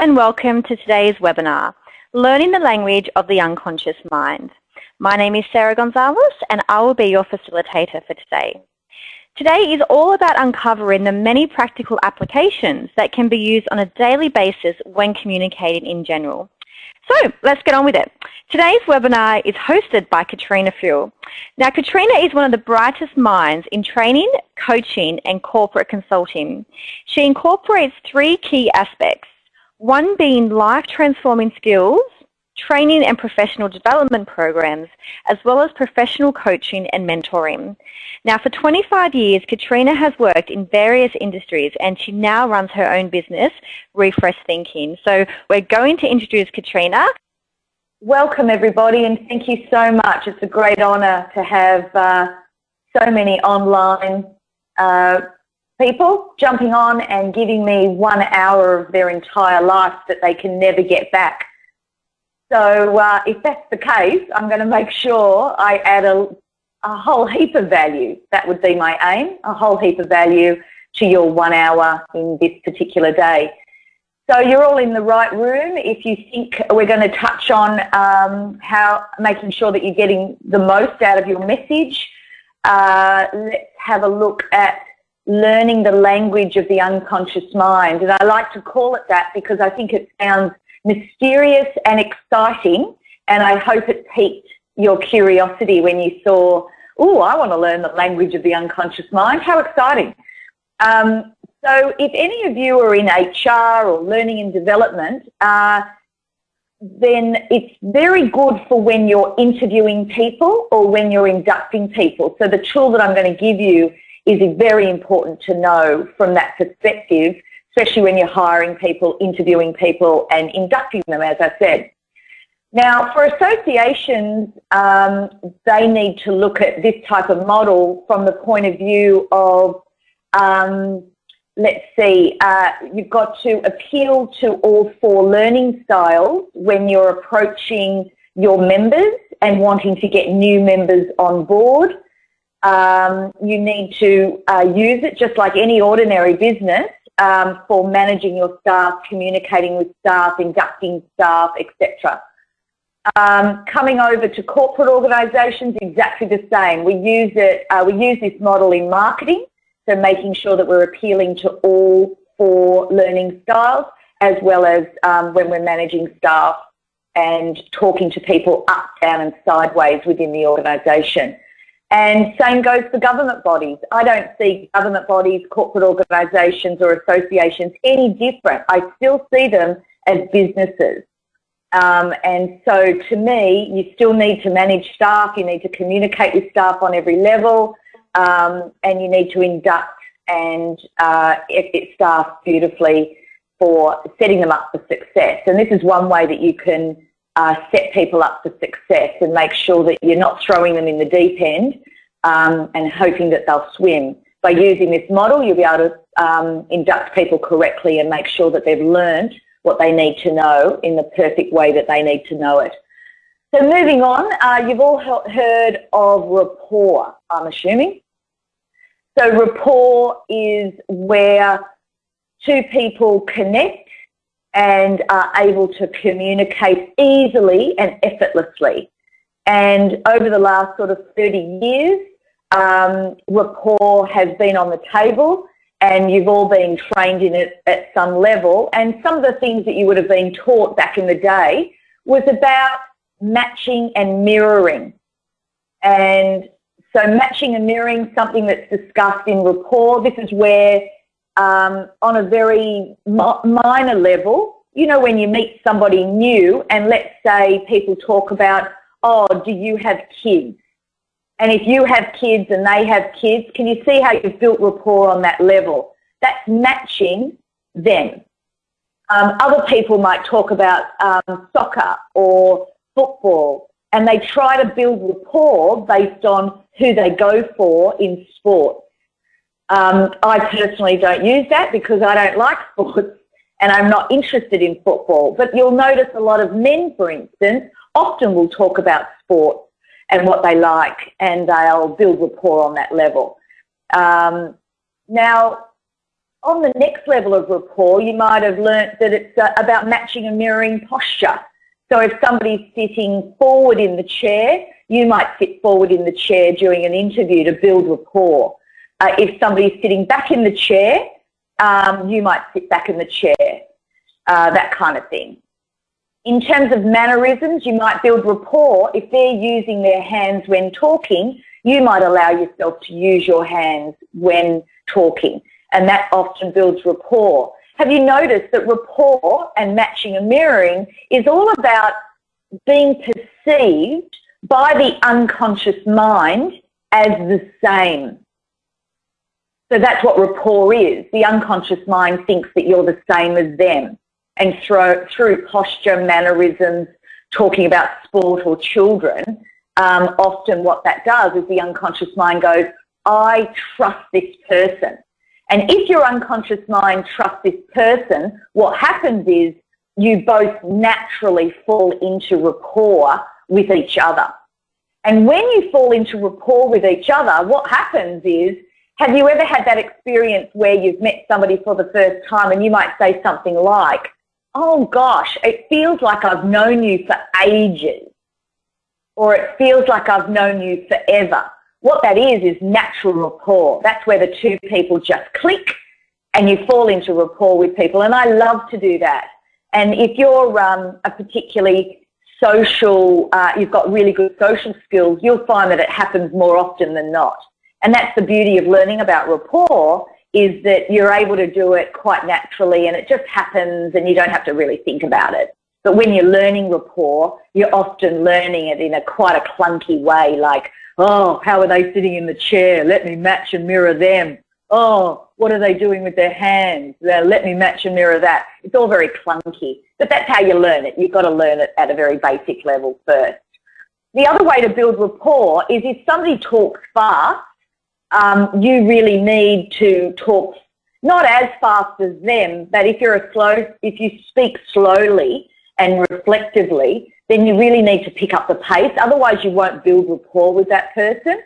and welcome to today's webinar, Learning the Language of the Unconscious Mind. My name is Sarah Gonzalez and I will be your facilitator for today. Today is all about uncovering the many practical applications that can be used on a daily basis when communicating in general. So let's get on with it. Today's webinar is hosted by Katrina Fuel. Now Katrina is one of the brightest minds in training, coaching and corporate consulting. She incorporates three key aspects, one being life transforming skills, training and professional development programs, as well as professional coaching and mentoring. Now for 25 years, Katrina has worked in various industries and she now runs her own business, Refresh Thinking. So we're going to introduce Katrina. Welcome everybody and thank you so much. It's a great honour to have uh, so many online uh, people jumping on and giving me one hour of their entire life that they can never get back. So uh, if that's the case, I'm going to make sure I add a, a whole heap of value. That would be my aim, a whole heap of value to your one hour in this particular day. So you're all in the right room. If you think we're going to touch on um, how making sure that you're getting the most out of your message, uh, let's have a look at learning the language of the unconscious mind. And I like to call it that because I think it sounds mysterious and exciting, and I hope it piqued your curiosity when you saw, oh, I want to learn the language of the unconscious mind. How exciting. Um, so if any of you are in HR or learning and development, uh, then it's very good for when you're interviewing people or when you're inducting people. So the tool that I'm going to give you is very important to know from that perspective especially when you're hiring people, interviewing people and inducting them, as I said. Now, for associations, um, they need to look at this type of model from the point of view of, um, let's see, uh, you've got to appeal to all four learning styles when you're approaching your members and wanting to get new members on board. Um, you need to uh, use it just like any ordinary business um, for managing your staff, communicating with staff, inducting staff, etc. Um, coming over to corporate organisations, exactly the same. We use it. Uh, we use this model in marketing, so making sure that we're appealing to all four learning styles, as well as um, when we're managing staff and talking to people up, down, and sideways within the organisation. And same goes for government bodies. I don't see government bodies, corporate organisations or associations any different. I still see them as businesses. Um, and so to me, you still need to manage staff, you need to communicate with staff on every level, um, and you need to induct and uh, staff beautifully for setting them up for success. And this is one way that you can uh, set people up for success and make sure that you're not throwing them in the deep end um, and hoping that they'll swim. By using this model, you'll be able to um, induct people correctly and make sure that they've learned what they need to know in the perfect way that they need to know it. So moving on, uh, you've all heard of rapport, I'm assuming. So rapport is where two people connect and are able to communicate easily and effortlessly. And over the last sort of 30 years, um, rapport has been on the table and you've all been trained in it at some level. And some of the things that you would have been taught back in the day was about matching and mirroring. And so matching and mirroring, something that's discussed in rapport, this is where um, on a very minor level, you know, when you meet somebody new and let's say people talk about, oh, do you have kids? And if you have kids and they have kids, can you see how you've built rapport on that level? That's matching them. Um, other people might talk about um, soccer or football and they try to build rapport based on who they go for in sports. Um, I personally don't use that because I don't like sports and I'm not interested in football. But you'll notice a lot of men, for instance, often will talk about sport and what they like and they'll build rapport on that level. Um, now, on the next level of rapport, you might have learnt that it's uh, about matching and mirroring posture. So if somebody's sitting forward in the chair, you might sit forward in the chair during an interview to build rapport. Uh, if somebody's sitting back in the chair, um, you might sit back in the chair, uh, that kind of thing. In terms of mannerisms, you might build rapport. If they're using their hands when talking, you might allow yourself to use your hands when talking, and that often builds rapport. Have you noticed that rapport and matching and mirroring is all about being perceived by the unconscious mind as the same? So that's what rapport is. The unconscious mind thinks that you're the same as them. And through, through posture, mannerisms, talking about sport or children, um, often what that does is the unconscious mind goes, I trust this person. And if your unconscious mind trusts this person, what happens is you both naturally fall into rapport with each other. And when you fall into rapport with each other, what happens is, have you ever had that experience where you've met somebody for the first time and you might say something like, oh gosh, it feels like I've known you for ages, or it feels like I've known you forever. What that is, is natural rapport. That's where the two people just click and you fall into rapport with people. And I love to do that. And if you're um, a particularly social, uh, you've got really good social skills, you'll find that it happens more often than not. And that's the beauty of learning about rapport is that you're able to do it quite naturally and it just happens and you don't have to really think about it. But when you're learning rapport, you're often learning it in a quite a clunky way, like, oh, how are they sitting in the chair? Let me match and mirror them. Oh, what are they doing with their hands? Uh, let me match and mirror that. It's all very clunky. But that's how you learn it. You've got to learn it at a very basic level first. The other way to build rapport is if somebody talks fast, um, you really need to talk not as fast as them, but if you're a slow, if you speak slowly and reflectively, then you really need to pick up the pace. Otherwise, you won't build rapport with that person.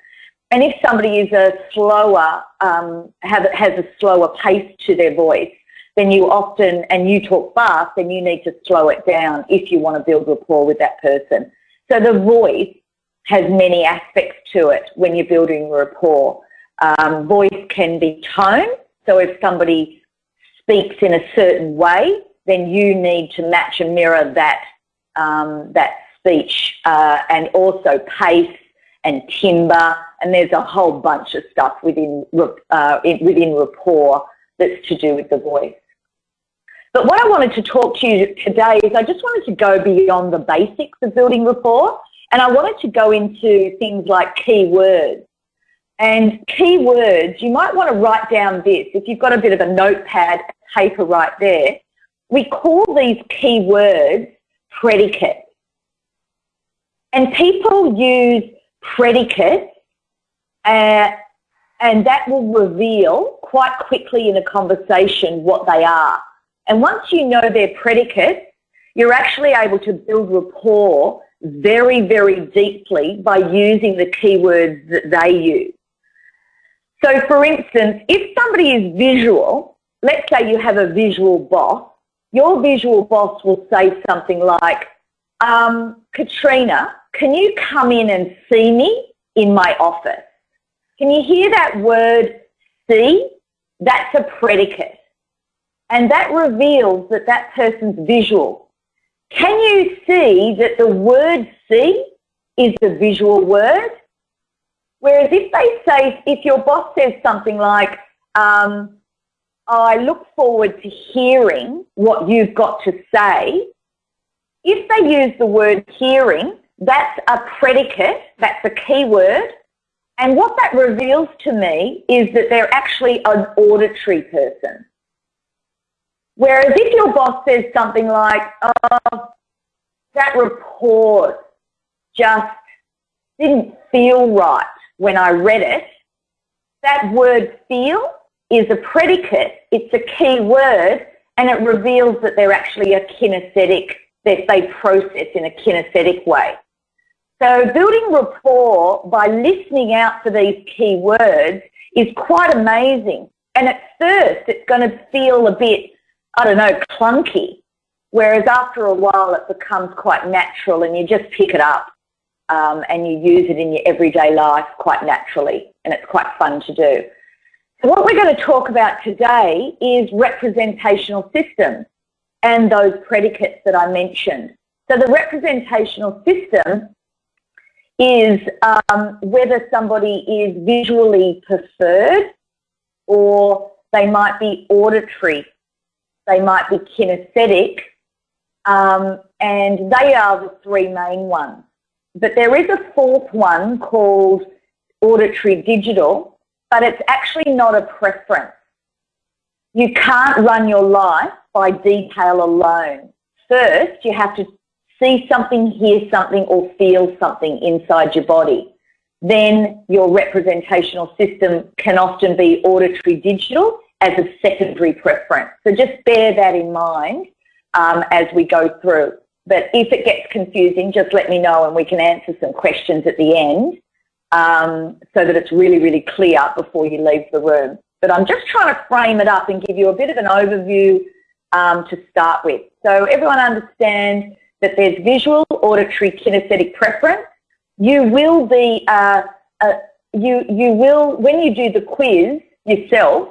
And if somebody is a slower, um, have, has a slower pace to their voice, then you often, and you talk fast, then you need to slow it down if you want to build rapport with that person. So the voice has many aspects to it when you're building rapport. Um, voice can be tone, so if somebody speaks in a certain way, then you need to match and mirror that um, that speech uh, and also pace and timbre and there's a whole bunch of stuff within uh, within rapport that's to do with the voice. But what I wanted to talk to you today is I just wanted to go beyond the basics of building rapport and I wanted to go into things like key words. And key words, you might want to write down this. If you've got a bit of a notepad paper right there, we call these key words predicates. And people use predicates uh, and that will reveal quite quickly in a conversation what they are. And once you know their predicates, you're actually able to build rapport very, very deeply by using the keywords that they use. So for instance, if somebody is visual, let's say you have a visual boss, your visual boss will say something like, um, Katrina, can you come in and see me in my office? Can you hear that word see? That's a predicate. And that reveals that that person's visual. Can you see that the word see is the visual word? Whereas if they say, if your boss says something like, um, I look forward to hearing what you've got to say, if they use the word hearing, that's a predicate, that's a key word, and what that reveals to me is that they're actually an auditory person. Whereas if your boss says something like, oh, that report just didn't feel right when I read it, that word feel is a predicate, it's a key word, and it reveals that they're actually a kinesthetic, that they process in a kinesthetic way. So building rapport by listening out for these key words is quite amazing. And at first it's going to feel a bit, I don't know, clunky. Whereas after a while it becomes quite natural and you just pick it up um, and you use it in your everyday life quite naturally and it's quite fun to do. So what we're going to talk about today is representational systems and those predicates that I mentioned. So the representational system is um, whether somebody is visually preferred or they might be auditory, they might be kinesthetic, um, and they are the three main ones. But there is a fourth one called auditory digital, but it's actually not a preference. You can't run your life by detail alone. First, you have to see something, hear something, or feel something inside your body. Then your representational system can often be auditory digital as a secondary preference. So just bear that in mind um, as we go through. But if it gets confusing, just let me know and we can answer some questions at the end um, so that it's really, really clear before you leave the room. But I'm just trying to frame it up and give you a bit of an overview um, to start with. So everyone understand that there's visual, auditory, kinesthetic preference. You will be, uh, uh, you, you will, when you do the quiz yourself,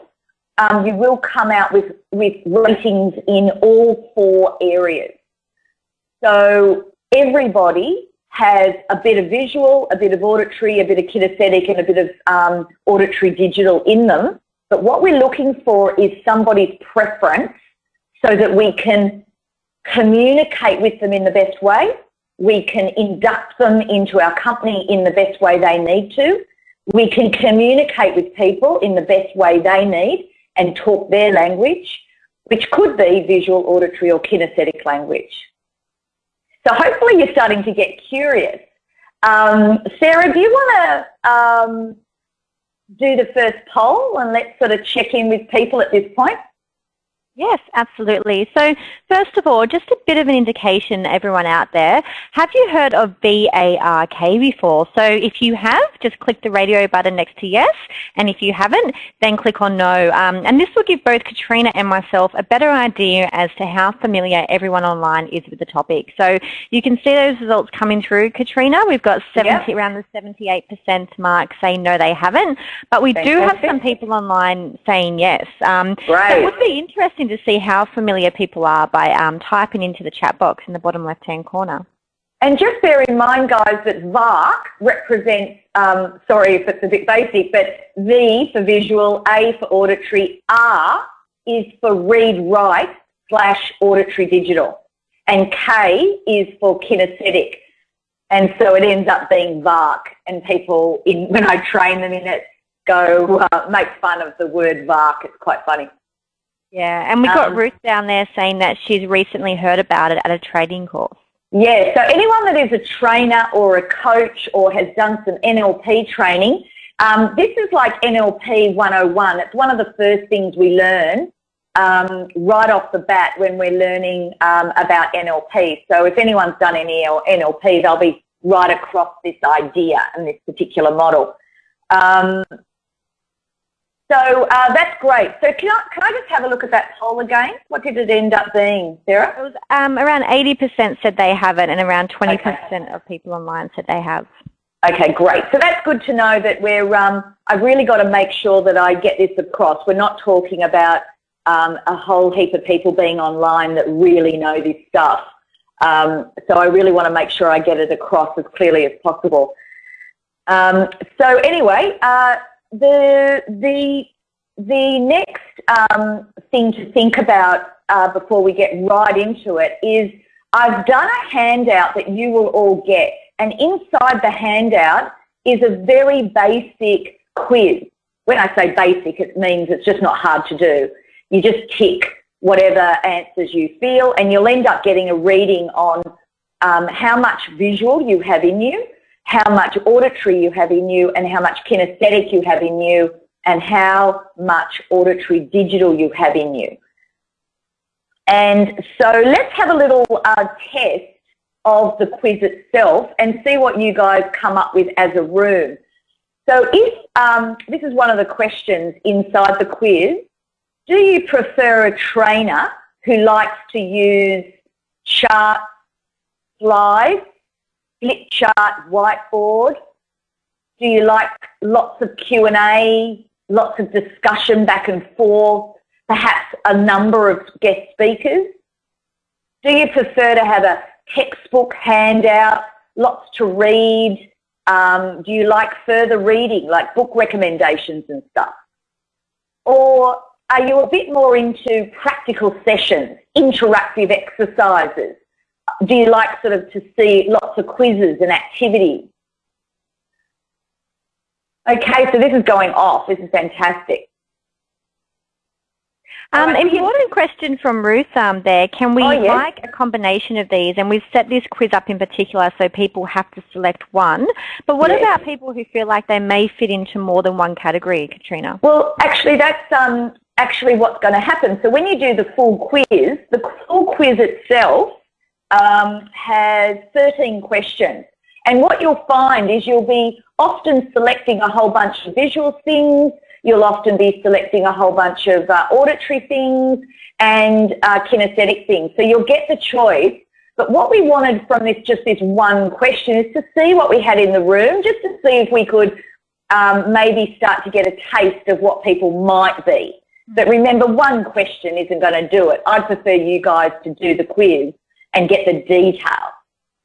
um, you will come out with, with ratings in all four areas. So everybody has a bit of visual, a bit of auditory, a bit of kinesthetic and a bit of um, auditory digital in them. But what we're looking for is somebody's preference so that we can communicate with them in the best way. We can induct them into our company in the best way they need to. We can communicate with people in the best way they need and talk their language, which could be visual, auditory or kinesthetic language. So hopefully you're starting to get curious. Um, Sarah, do you want to um, do the first poll and let's sort of check in with people at this point? Yes, absolutely. So first of all, just a bit of an indication, everyone out there, have you heard of VARK before? So if you have, just click the radio button next to yes, and if you haven't, then click on no. Um, and this will give both Katrina and myself a better idea as to how familiar everyone online is with the topic. So you can see those results coming through, Katrina. We've got 70, yep. around the 78% mark saying no, they haven't, but we Fantastic. do have some people online saying yes. Um, right. So it would be interesting interesting to see how familiar people are by um, typing into the chat box in the bottom left-hand corner. And just bear in mind, guys, that VARK represents, um, sorry if it's a bit basic, but V for visual, A for auditory, R is for read-write slash auditory digital, and K is for kinesthetic. And so it ends up being VARK, and people, in, when I train them in it, go uh, make fun of the word VARK. It's quite funny. Yeah, and we got um, Ruth down there saying that she's recently heard about it at a training course. Yeah, so anyone that is a trainer or a coach or has done some NLP training, um, this is like NLP 101. It's one of the first things we learn um, right off the bat when we're learning um, about NLP. So if anyone's done any NLP, they'll be right across this idea and this particular model. So uh, that's great. So can I, can I just have a look at that poll again? What did it end up being, Sarah? It was um, around 80% said they haven't and around 20% okay. of people online said they have. Okay, great. So that's good to know that we're, um, I've really got to make sure that I get this across. We're not talking about um, a whole heap of people being online that really know this stuff. Um, so I really want to make sure I get it across as clearly as possible. Um, so anyway, uh, the the the next um, thing to think about uh, before we get right into it is I've done a handout that you will all get, and inside the handout is a very basic quiz. When I say basic, it means it's just not hard to do. You just tick whatever answers you feel, and you'll end up getting a reading on um, how much visual you have in you, how much auditory you have in you and how much kinesthetic you have in you and how much auditory digital you have in you. And so let's have a little uh, test of the quiz itself and see what you guys come up with as a room. So if, um, this is one of the questions inside the quiz, do you prefer a trainer who likes to use charts, slides, flip chart, whiteboard? Do you like lots of Q&A, lots of discussion back and forth, perhaps a number of guest speakers? Do you prefer to have a textbook handout, lots to read? Um, do you like further reading, like book recommendations and stuff? Or are you a bit more into practical sessions, interactive exercises? Do you like sort of to see lots of quizzes and activities? Okay, so this is going off. This is fantastic. Um, important question from Ruth um, there. Can we oh, yes. like a combination of these? And we've set this quiz up in particular so people have to select one. But what yes. about people who feel like they may fit into more than one category, Katrina? Well, actually, that's um, actually what's going to happen. So when you do the full quiz, the full quiz itself um, has 13 questions. And what you'll find is you'll be often selecting a whole bunch of visual things, You'll often be selecting a whole bunch of uh, auditory things and uh, kinesthetic things. So you'll get the choice. But what we wanted from this, just this one question, is to see what we had in the room, just to see if we could um, maybe start to get a taste of what people might be. But remember, one question isn't going to do it. I'd prefer you guys to do the quiz and get the detail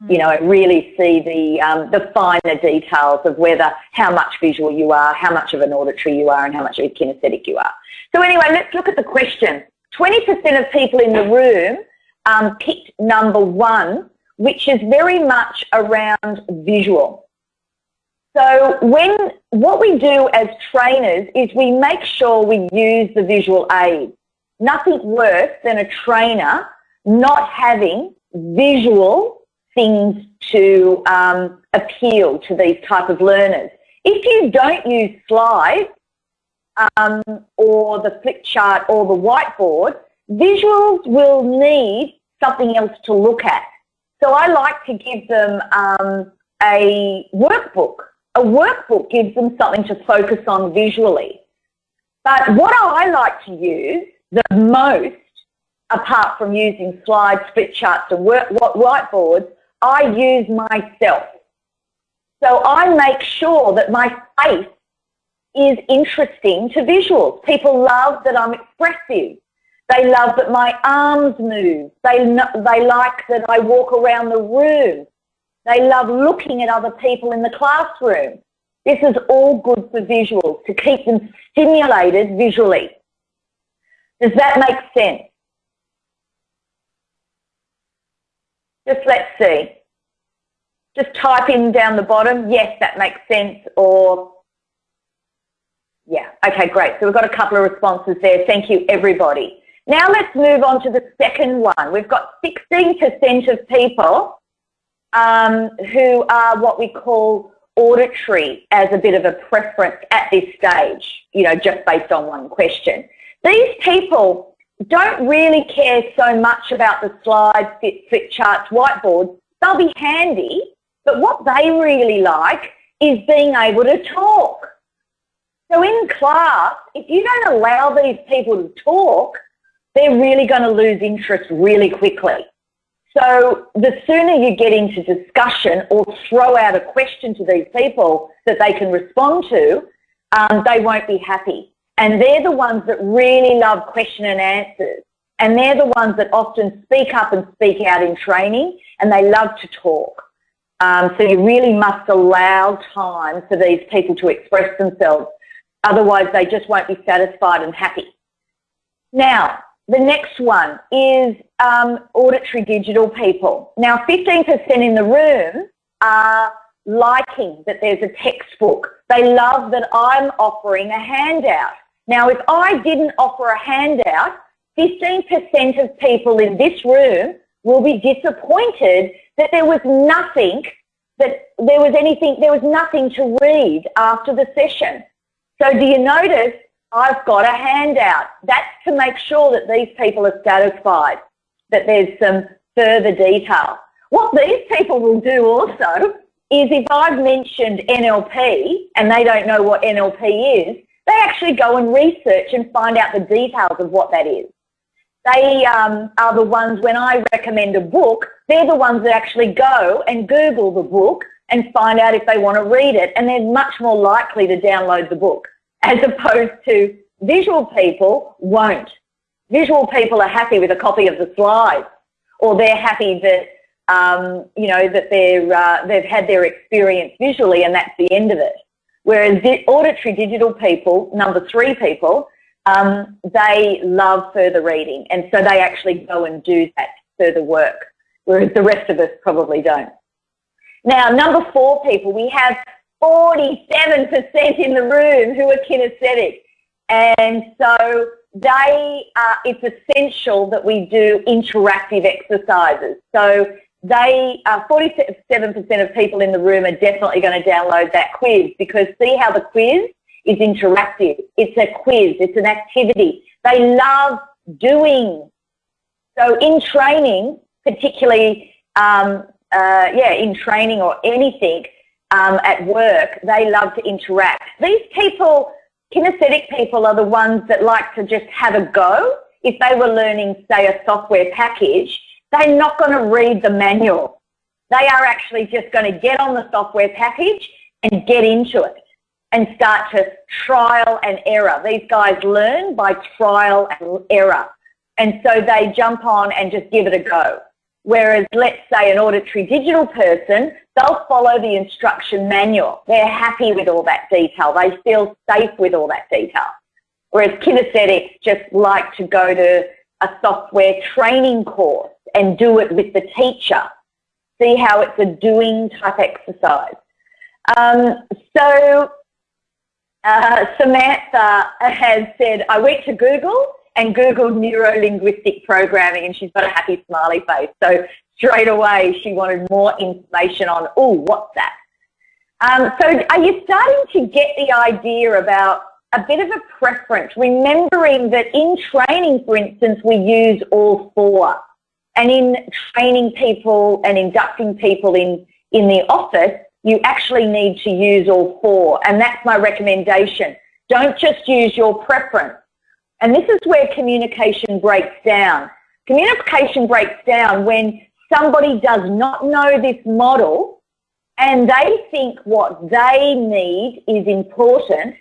you know, really see the, um, the finer details of whether how much visual you are, how much of an auditory you are, and how much of a kinesthetic you are. So anyway, let's look at the question. 20% of people in the room um, picked number one, which is very much around visual. So when what we do as trainers is we make sure we use the visual aid. Nothing worse than a trainer not having visual things to um, appeal to these type of learners. If you don't use slides um, or the flip chart or the whiteboard, visuals will need something else to look at. So I like to give them um, a workbook. A workbook gives them something to focus on visually. But what I like to use the most, apart from using slides, flip charts and whiteboards, I use myself. So I make sure that my face is interesting to visuals. People love that I'm expressive. They love that my arms move. They, they like that I walk around the room. They love looking at other people in the classroom. This is all good for visuals, to keep them stimulated visually. Does that make sense? Just let's see. Just type in down the bottom, yes, that makes sense, or yeah, okay, great. So we've got a couple of responses there. Thank you, everybody. Now let's move on to the second one. We've got 16% of people um, who are what we call auditory as a bit of a preference at this stage, you know, just based on one question. These people don't really care so much about the slides, fit, flip charts, whiteboards. They'll be handy, but what they really like is being able to talk. So in class, if you don't allow these people to talk, they're really going to lose interest really quickly. So the sooner you get into discussion or throw out a question to these people that they can respond to, um, they won't be happy. And they're the ones that really love question and answers. And they're the ones that often speak up and speak out in training and they love to talk. Um, so you really must allow time for these people to express themselves. Otherwise they just won't be satisfied and happy. Now, the next one is um, auditory digital people. Now 15% in the room are liking that there's a textbook. They love that I'm offering a handout. Now, if I didn't offer a handout, 15% of people in this room will be disappointed that there was nothing, that there was anything, there was nothing to read after the session. So do you notice I've got a handout? That's to make sure that these people are satisfied, that there's some further detail. What these people will do also is if I've mentioned NLP and they don't know what NLP is, they actually go and research and find out the details of what that is. They um, are the ones, when I recommend a book, they're the ones that actually go and Google the book and find out if they want to read it, and they're much more likely to download the book, as opposed to visual people won't. Visual people are happy with a copy of the slides, or they're happy that um, you know that they're uh, they've had their experience visually, and that's the end of it. Whereas the auditory digital people, number three people, um, they love further reading, and so they actually go and do that further work, whereas the rest of us probably don't. Now, number four people, we have 47% in the room who are kinesthetic. And so they, it's essential that we do interactive exercises. So they, 47% uh, of people in the room are definitely going to download that quiz because see how the quiz is interactive. It's a quiz, it's an activity. They love doing. So in training, particularly um, uh, yeah, in training or anything um, at work, they love to interact. These people, kinesthetic people, are the ones that like to just have a go. If they were learning, say, a software package, they're not going to read the manual. They are actually just going to get on the software package and get into it and start to trial and error. These guys learn by trial and error. And so they jump on and just give it a go. Whereas, let's say an auditory digital person, they'll follow the instruction manual. They're happy with all that detail. They feel safe with all that detail. Whereas kinesthetics just like to go to a software training course and do it with the teacher. See how it's a doing type exercise. Um, so uh, Samantha has said, I went to Google and Googled neuro-linguistic programming and she's got a happy smiley face. So straight away she wanted more information on, oh, what's that? Um, so are you starting to get the idea about a bit of a preference, remembering that in training, for instance, we use all four. And in training people and inducting people in, in the office, you actually need to use all four. And that's my recommendation. Don't just use your preference. And this is where communication breaks down. Communication breaks down when somebody does not know this model and they think what they need is important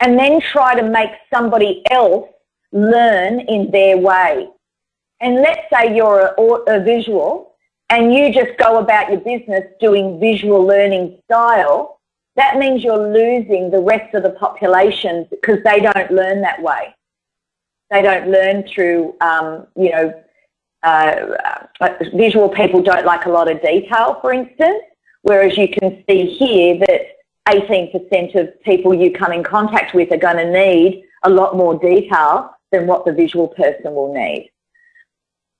and then try to make somebody else learn in their way. And let's say you're a, a visual and you just go about your business doing visual learning style, that means you're losing the rest of the population because they don't learn that way. They don't learn through, um, you know, uh, uh, visual people don't like a lot of detail, for instance, whereas you can see here that 18% of people you come in contact with are going to need a lot more detail than what the visual person will need.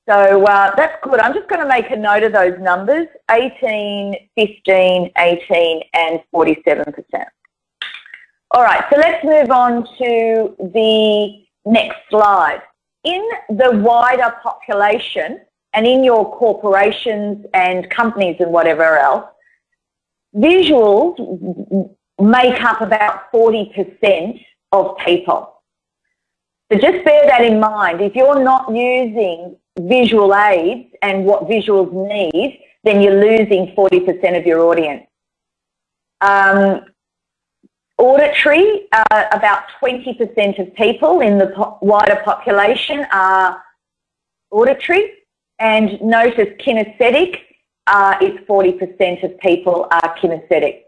So uh, that's good. I'm just going to make a note of those numbers, 18, 15, 18 and 47%. All right, so let's move on to the Next slide. In the wider population and in your corporations and companies and whatever else, visuals make up about 40% of people. So just bear that in mind. If you're not using visual aids and what visuals need, then you're losing 40% of your audience. Um, Auditory, uh, about 20% of people in the po wider population are auditory, and notice kinesthetic uh, is 40% of people are kinesthetic.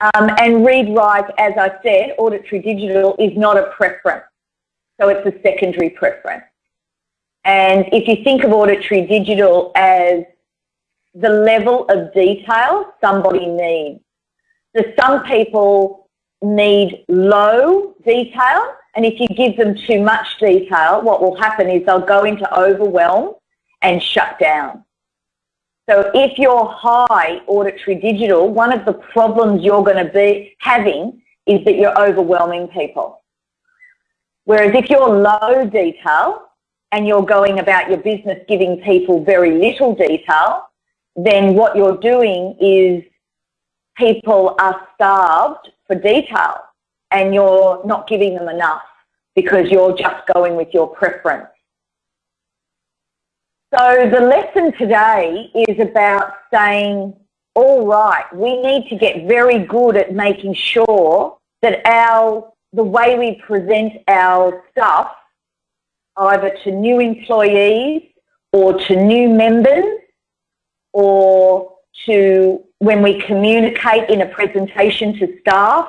Um, and read write, as I said, auditory digital is not a preference, so it's a secondary preference. And if you think of auditory digital as the level of detail somebody needs, so some people need low detail, and if you give them too much detail, what will happen is they'll go into overwhelm and shut down. So if you're high auditory digital, one of the problems you're going to be having is that you're overwhelming people. Whereas if you're low detail and you're going about your business giving people very little detail, then what you're doing is people are starved for detail and you're not giving them enough because you're just going with your preference. So the lesson today is about saying, all right, we need to get very good at making sure that our the way we present our stuff either to new employees or to new members or to when we communicate in a presentation to staff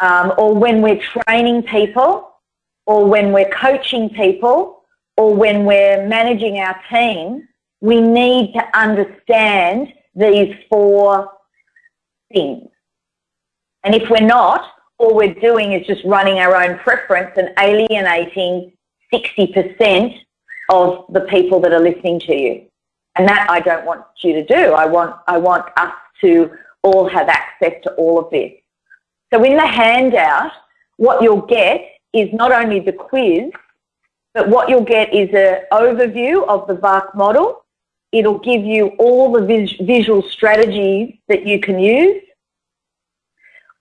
um, or when we're training people or when we're coaching people or when we're managing our team, we need to understand these four things. And if we're not, all we're doing is just running our own preference and alienating 60% of the people that are listening to you. And that I don't want you to do. I want, I want us to all have access to all of this. So in the handout, what you'll get is not only the quiz, but what you'll get is an overview of the VARK model. It'll give you all the vis visual strategies that you can use,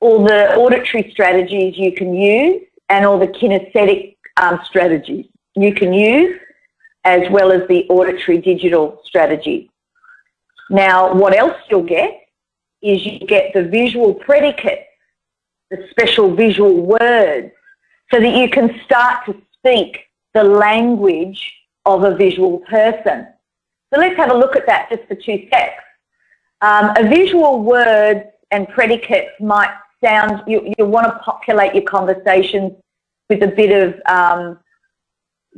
all the auditory strategies you can use, and all the kinesthetic um, strategies you can use, as well as the auditory digital strategy. Now, what else you'll get is you get the visual predicates the special visual words so that you can start to speak the language of a visual person. So let's have a look at that just for two secs. Um, a visual word and predicates might sound, you, you want to populate your conversations with a bit of, um,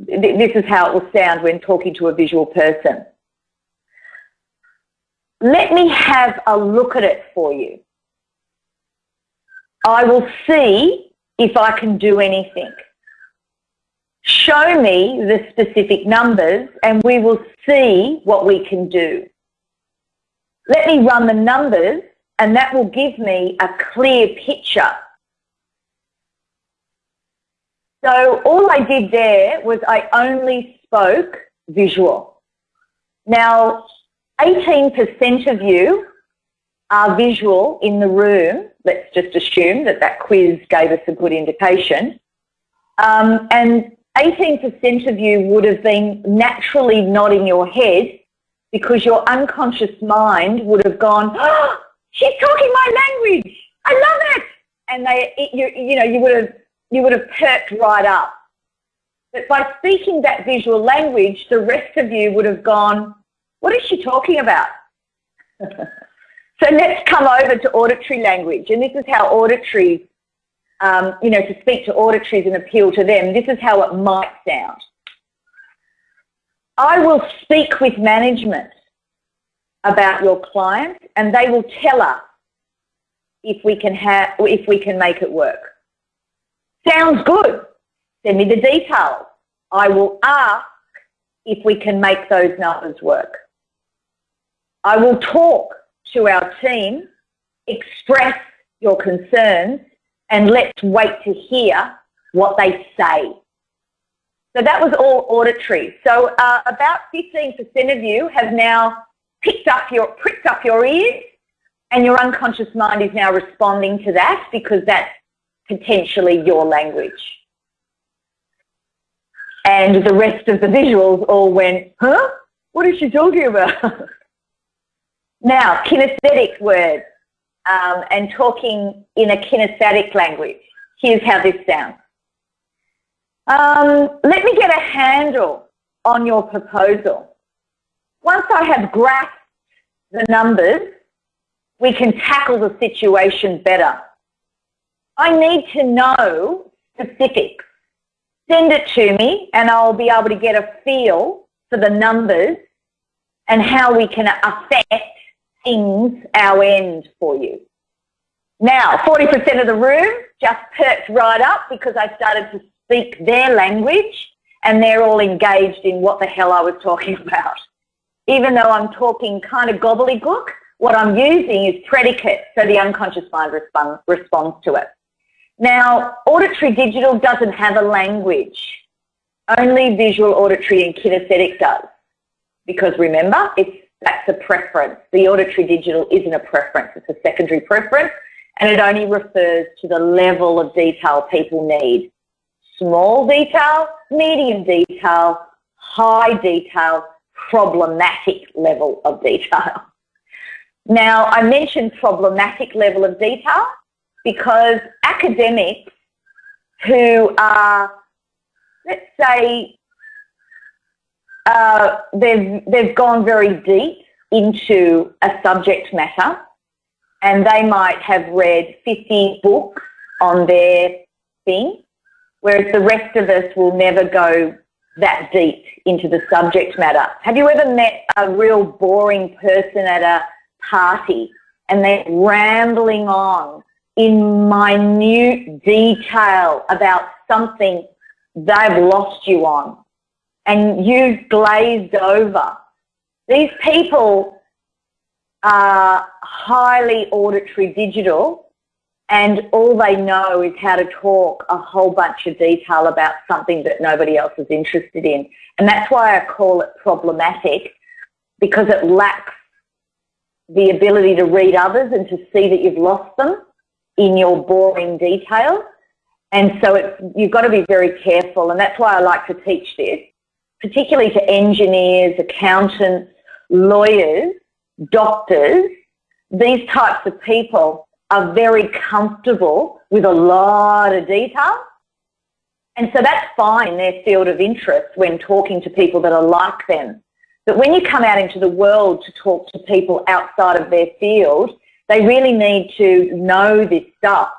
th this is how it will sound when talking to a visual person. Let me have a look at it for you. I will see if I can do anything. Show me the specific numbers and we will see what we can do. Let me run the numbers and that will give me a clear picture. So all I did there was I only spoke visual. Now, 18% of you are visual in the room, let's just assume that that quiz gave us a good indication, um, and 18% of you would have been naturally nodding your head because your unconscious mind would have gone, oh, she's talking my language, I love it, and they, you, you know, you would have you would have perked right up. But by speaking that visual language, the rest of you would have gone, what is she talking about? So let's come over to auditory language. And this is how auditory, um, you know, to speak to auditories and appeal to them, this is how it might sound. I will speak with management about your client and they will tell us if we can have, if we can make it work. Sounds good. Send me the details. I will ask if we can make those numbers work. I will talk to our team, express your concerns, and let's wait to hear what they say. So that was all auditory. So uh, about 15% of you have now picked up your, pricked up your ears and your unconscious mind is now responding to that because that's potentially your language. And the rest of the visuals all went, huh? What is she talking about? Now, kinesthetic words um, and talking in a kinesthetic language. Here's how this sounds. Um, let me get a handle on your proposal. Once I have grasped the numbers, we can tackle the situation better. I need to know specifics. Send it to me and I'll be able to get a feel for the numbers and how we can affect things our end for you. Now, 40% of the room just perked right up because I started to speak their language and they're all engaged in what the hell I was talking about. Even though I'm talking kind of gobbledygook, what I'm using is predicate so the unconscious mind respond, responds to it. Now, auditory digital doesn't have a language. Only visual, auditory and kinesthetic does. Because remember, it's that's a preference. The auditory digital isn't a preference, it's a secondary preference and it only refers to the level of detail people need. Small detail, medium detail, high detail, problematic level of detail. Now, I mentioned problematic level of detail because academics who are, let's say, uh, they've, they've gone very deep into a subject matter and they might have read 50 books on their thing, whereas the rest of us will never go that deep into the subject matter. Have you ever met a real boring person at a party and they're rambling on in minute detail about something they've lost you on and you've glazed over. These people are highly auditory digital and all they know is how to talk a whole bunch of detail about something that nobody else is interested in. And that's why I call it problematic because it lacks the ability to read others and to see that you've lost them in your boring detail. And so you've got to be very careful. And that's why I like to teach this, particularly to engineers, accountants, lawyers, doctors, these types of people are very comfortable with a lot of detail. And so that's fine in their field of interest when talking to people that are like them. But when you come out into the world to talk to people outside of their field, they really need to know this stuff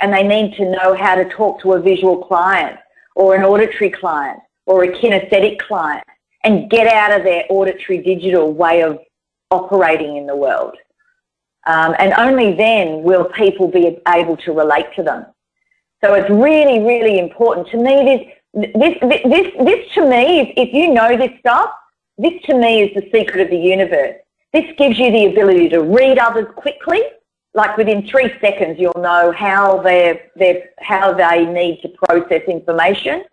and they need to know how to talk to a visual client or an auditory client or a kinesthetic client and get out of their auditory digital way of operating in the world. Um, and only then will people be able to relate to them. So it's really, really important. To me, this, this, this, this to me, is, if you know this stuff, this to me is the secret of the universe. This gives you the ability to read others quickly, like within three seconds you'll know how, they're, they're, how they need to process information,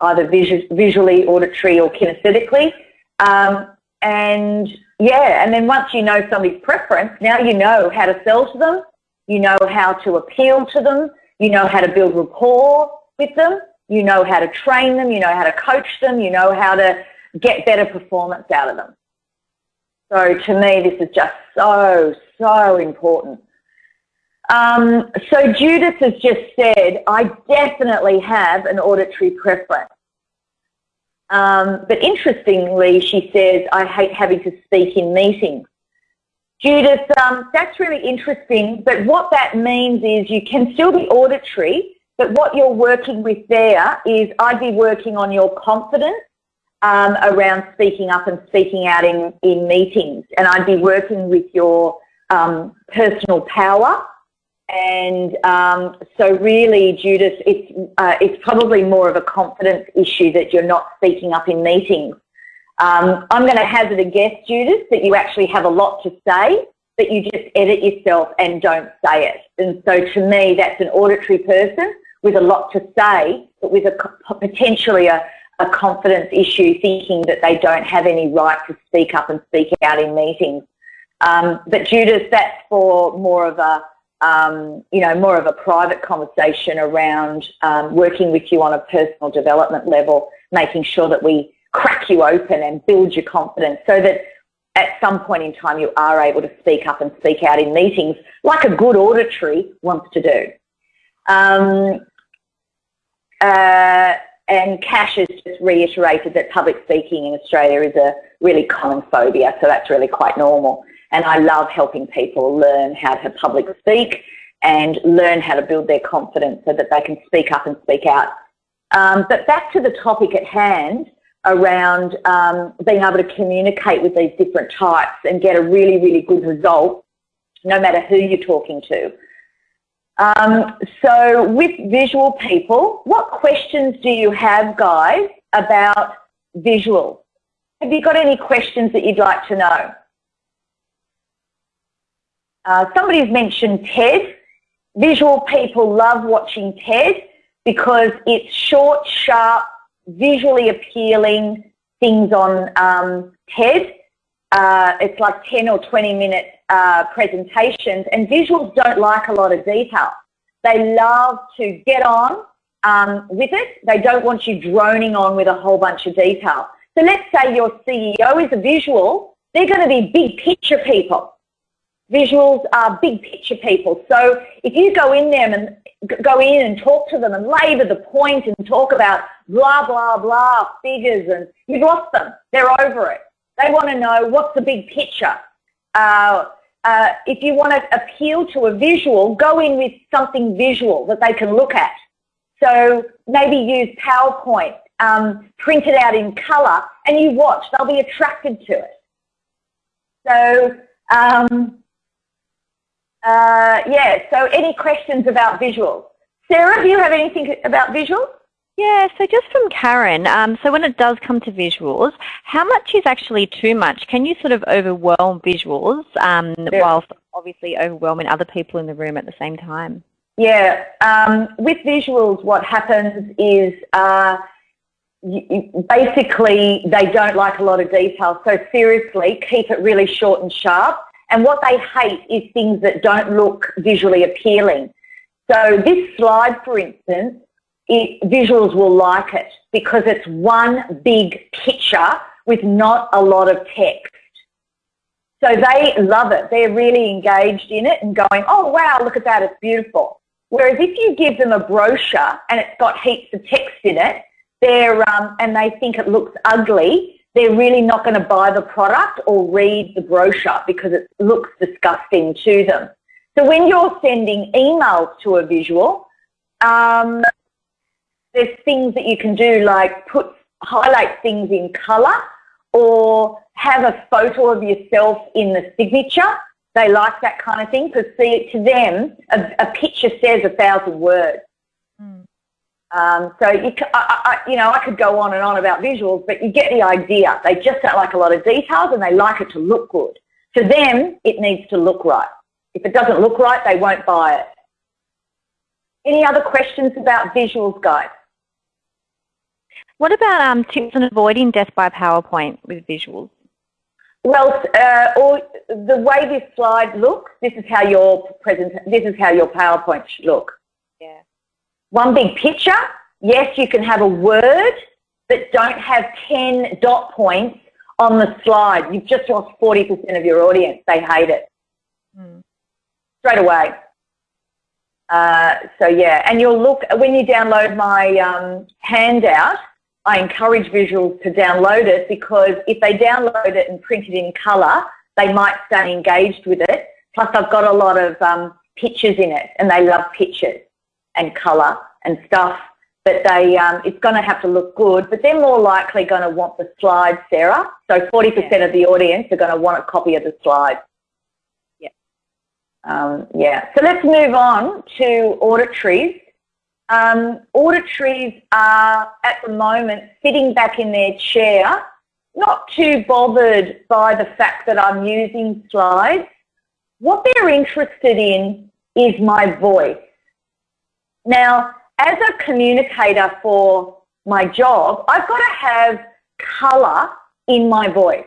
either visually, auditory or kinesthetically. Um, and yeah, and then once you know somebody's preference, now you know how to sell to them, you know how to appeal to them, you know how to build rapport with them, you know how to train them, you know how to coach them, you know how to get better performance out of them. So to me, this is just so, so important. Um, so Judith has just said, I definitely have an auditory preference. Um, but interestingly, she says, I hate having to speak in meetings. Judith, um, that's really interesting, but what that means is you can still be auditory, but what you're working with there is I'd be working on your confidence um, around speaking up and speaking out in, in meetings, and I'd be working with your um, personal power and um, so really, Judith, it's, uh, it's probably more of a confidence issue that you're not speaking up in meetings. Um, I'm going to hazard a guess, Judith, that you actually have a lot to say, but you just edit yourself and don't say it. And so to me, that's an auditory person with a lot to say, but with a potentially a, a confidence issue, thinking that they don't have any right to speak up and speak out in meetings. Um, but Judith, that's for more of a um, you know, more of a private conversation around um, working with you on a personal development level, making sure that we crack you open and build your confidence so that at some point in time you are able to speak up and speak out in meetings like a good auditory wants to do. Um, uh, and Cash has just reiterated that public speaking in Australia is a really common phobia, so that's really quite normal. And I love helping people learn how to public speak and learn how to build their confidence so that they can speak up and speak out. Um, but back to the topic at hand around um, being able to communicate with these different types and get a really, really good result no matter who you're talking to. Um, so with visual people, what questions do you have, guys, about visual? Have you got any questions that you'd like to know? Uh, somebody's mentioned TED. Visual people love watching TED because it's short, sharp, visually appealing things on um, TED. uh, it's like 10 or 20 minute uh, presentations and visuals don't like a lot of detail. They love to get on um, with it. They don't want you droning on with a whole bunch of detail. So let's say your CEO is a visual. They're going to be big picture people. Visuals are big picture people. So if you go in them and go in and talk to them and labour the point and talk about blah, blah, blah, figures and you've lost them. They're over it. They want to know what's the big picture. Uh, uh, if you want to appeal to a visual, go in with something visual that they can look at. So maybe use PowerPoint, um, print it out in colour, and you watch. They'll be attracted to it. So, um, uh, yeah, so any questions about visuals? Sarah, do you have anything about visuals? Yeah, so just from Karen, um, so when it does come to visuals, how much is actually too much? Can you sort of overwhelm visuals um, whilst obviously overwhelming other people in the room at the same time? Yeah, um, with visuals what happens is uh, you, basically they don't like a lot of detail. So seriously, keep it really short and sharp. And what they hate is things that don't look visually appealing. So this slide, for instance, it, visuals will like it because it's one big picture with not a lot of text. So they love it. They're really engaged in it and going, oh wow, look at that, it's beautiful. Whereas if you give them a brochure and it's got heaps of text in it, they're, um, and they think it looks ugly, they're really not going to buy the product or read the brochure because it looks disgusting to them. So when you're sending emails to a visual, um, there's things that you can do like put highlight things in colour or have a photo of yourself in the signature. They like that kind of thing because see, to them, a, a picture says a thousand words. Mm. Um, so you, I, I, you know, I could go on and on about visuals, but you get the idea. They just don't like a lot of details and they like it to look good. To them, it needs to look right. If it doesn't look right, they won't buy it. Any other questions about visuals, guys? What about um, tips on avoiding death by PowerPoint with visuals? Well, uh, or the way this slide looks, this is how your present, this is how your PowerPoint should look. One big picture. Yes, you can have a word, but don't have 10 dot points on the slide. You've just lost 40% of your audience. They hate it. Mm. Straight away. Uh, so yeah, and you'll look, when you download my um, handout, I encourage visuals to download it because if they download it and print it in colour, they might stay engaged with it. Plus I've got a lot of um, pictures in it and they love pictures and colour and stuff. But they, um, it's going to have to look good, but they're more likely going to want the slides, Sarah. So 40% yeah. of the audience are going to want a copy of the slides. Yeah. Um, yeah. So let's move on to auditories. Um, auditories are at the moment sitting back in their chair, not too bothered by the fact that I'm using slides. What they're interested in is my voice. Now, as a communicator for my job, I've got to have colour in my voice.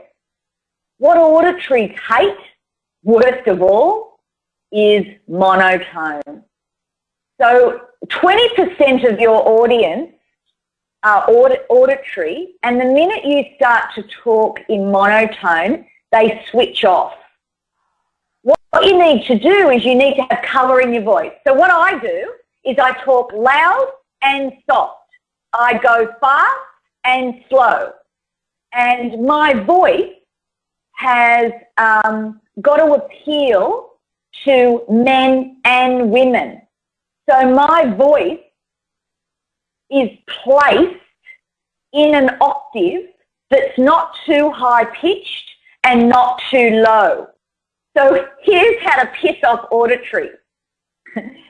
What auditories hate, worst of all, is monotone. So 20% of your audience are audit, auditory, and the minute you start to talk in monotone, they switch off. What you need to do is you need to have colour in your voice. So what I do is I talk loud and soft. I go fast and slow. And my voice has um, got to appeal to men and women. So my voice is placed in an octave that's not too high pitched and not too low. So here's how to piss off auditory.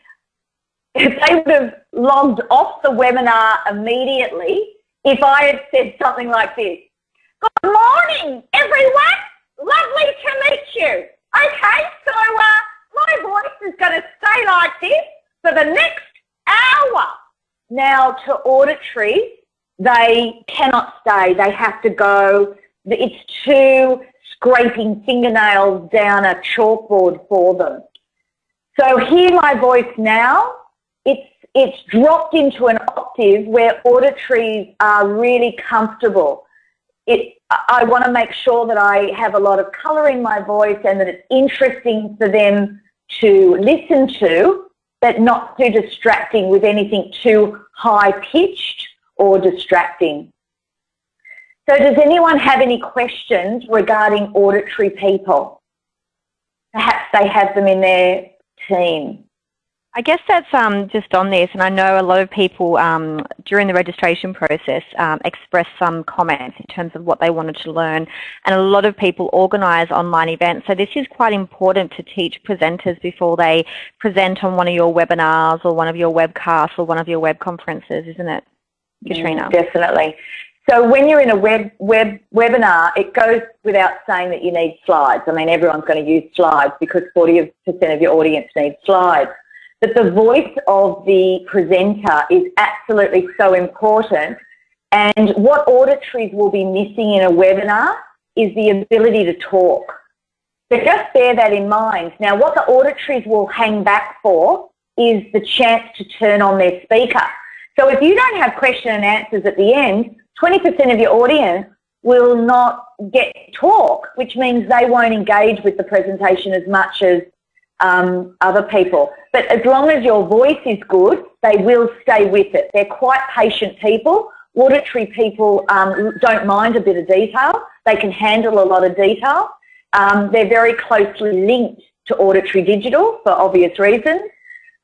if they would have logged off the webinar immediately, if I had said something like this, Good morning, everyone. Lovely to meet you. Okay, so uh, my voice is going to stay like this for the next hour. Now to auditory, they cannot stay. They have to go. It's too scraping fingernails down a chalkboard for them. So hear my voice now. It's, it's dropped into an octave where auditories are really comfortable. It, I want to make sure that I have a lot of colour in my voice and that it's interesting for them to listen to, but not too distracting with anything too high-pitched or distracting. So does anyone have any questions regarding auditory people? Perhaps they have them in their team. I guess that's um, just on this, and I know a lot of people um, during the registration process um, expressed some comments in terms of what they wanted to learn, and a lot of people organise online events. So this is quite important to teach presenters before they present on one of your webinars or one of your webcasts or one of your web conferences, isn't it, Katrina? Mm, definitely. So when you're in a web, web webinar, it goes without saying that you need slides. I mean, everyone's going to use slides because 40% of your audience needs slides. But the voice of the presenter is absolutely so important. And what auditories will be missing in a webinar is the ability to talk. So just bear that in mind. Now, what the auditories will hang back for is the chance to turn on their speaker. So if you don't have question and answers at the end, 20% of your audience will not get talk, which means they won't engage with the presentation as much as um, other people. But as long as your voice is good, they will stay with it. They're quite patient people. Auditory people um, don't mind a bit of detail. They can handle a lot of detail. Um, they're very closely linked to auditory digital for obvious reasons.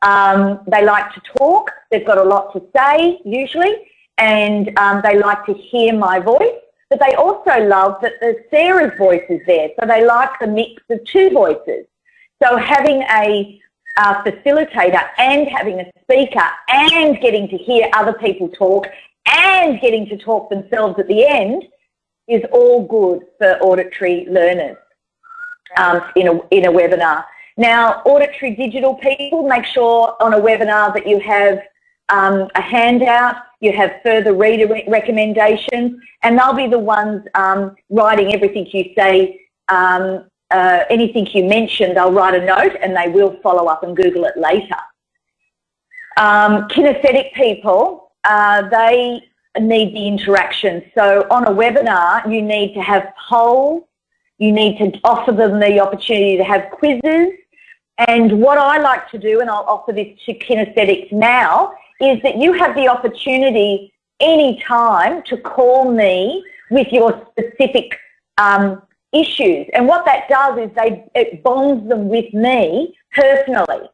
Um, they like to talk. They've got a lot to say usually and um, they like to hear my voice. But they also love that the Sarah's voice is there. So they like the mix of two voices. So having a facilitator and having a speaker and getting to hear other people talk and getting to talk themselves at the end is all good for auditory learners um, in, a, in a webinar. Now, auditory digital people, make sure on a webinar that you have um, a handout, you have further reader recommendations, and they'll be the ones um, writing everything you say, um, uh, anything you mention, they'll write a note and they will follow up and Google it later. Um, kinesthetic people, uh, they need the interaction. So on a webinar, you need to have polls, you need to offer them the opportunity to have quizzes, and what I like to do, and I'll offer this to kinesthetics now, is that you have the opportunity any time to call me with your specific um, issues. And what that does is they, it bonds them with me personally.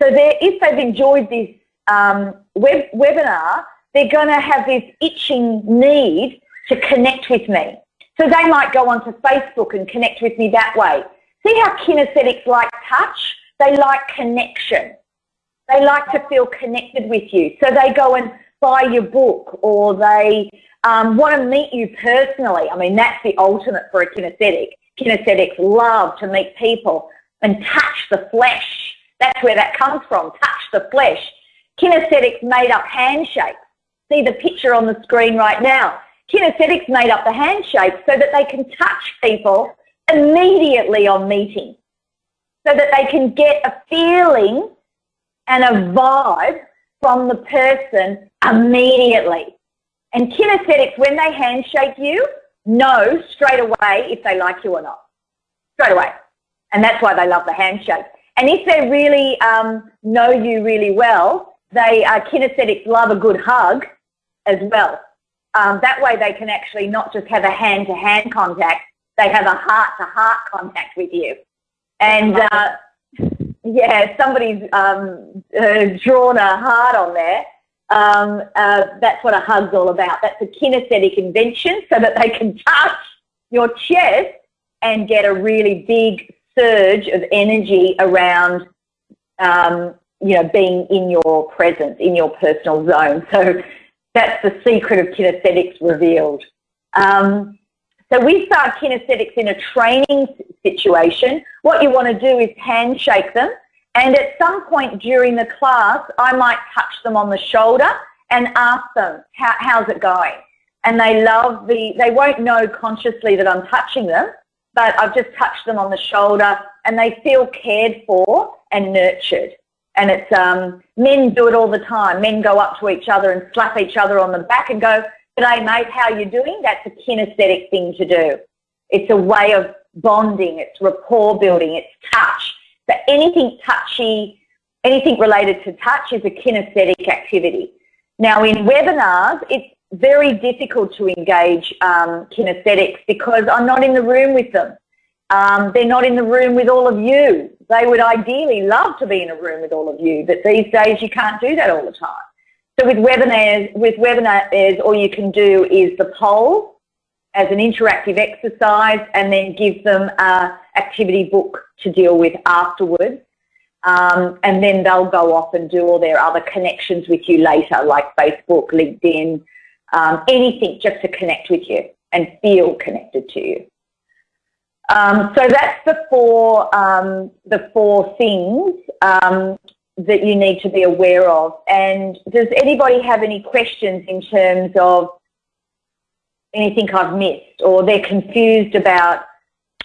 So if they've enjoyed this um, web, webinar, they're going to have this itching need to connect with me. So they might go onto Facebook and connect with me that way. See how kinesthetics like touch? They like connection. They like to feel connected with you. So they go and buy your book or they um, want to meet you personally. I mean, that's the ultimate for a kinesthetic. Kinesthetics love to meet people and touch the flesh. That's where that comes from, touch the flesh. Kinesthetics made up handshakes. See the picture on the screen right now. Kinesthetics made up the handshake so that they can touch people immediately on meeting, so that they can get a feeling and a vibe from the person immediately. And kinesthetics, when they handshake you, know straight away if they like you or not. Straight away. And that's why they love the handshake. And if they really um, know you really well, they uh, kinesthetics love a good hug as well. Um, that way they can actually not just have a hand-to-hand -hand contact, they have a heart-to-heart -heart contact with you. And uh, yeah, somebody's um, uh, drawn a heart on there. Um, uh, that's what a hug's all about. That's a kinesthetic invention so that they can touch your chest and get a really big surge of energy around, um, you know, being in your presence, in your personal zone. So that's the secret of kinesthetics revealed. Um, so we start kinesthetics in a training situation. What you want to do is handshake them and at some point during the class I might touch them on the shoulder and ask them, How, how's it going? And they love the, they won't know consciously that I'm touching them, but I've just touched them on the shoulder and they feel cared for and nurtured. And it's um, men do it all the time. Men go up to each other and slap each other on the back and go, "G'day, mate. How you doing?" That's a kinesthetic thing to do. It's a way of bonding. It's rapport building. It's touch. So anything touchy, anything related to touch is a kinesthetic activity. Now in webinars, it's very difficult to engage um, kinesthetics because I'm not in the room with them. Um, they're not in the room with all of you. They would ideally love to be in a room with all of you, but these days you can't do that all the time. So with webinars, with webinars, all you can do is the poll as an interactive exercise and then give them an activity book to deal with afterwards. Um, and then they'll go off and do all their other connections with you later, like Facebook, LinkedIn, um, anything just to connect with you and feel connected to you. Um, so that's the four, um, the four things um, that you need to be aware of. And does anybody have any questions in terms of anything I've missed or they're confused about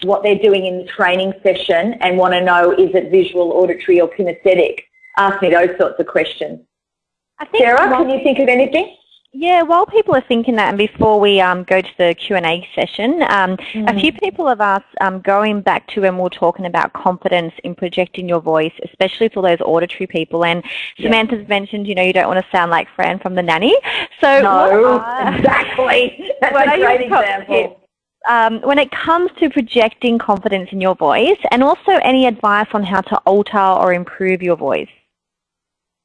what they're doing in the training session and want to know is it visual, auditory or kinesthetic? Ask me those sorts of questions. Sarah, can you think of anything? Yeah, while people are thinking that, and before we um, go to the Q&A session, um, mm. a few people have asked, um, going back to when we are talking about confidence in projecting your voice, especially for those auditory people, and yeah. Samantha's mentioned, you know, you don't want to sound like Fran from The Nanny. So No, are, exactly. That's a great example. Um, when it comes to projecting confidence in your voice, and also any advice on how to alter or improve your voice?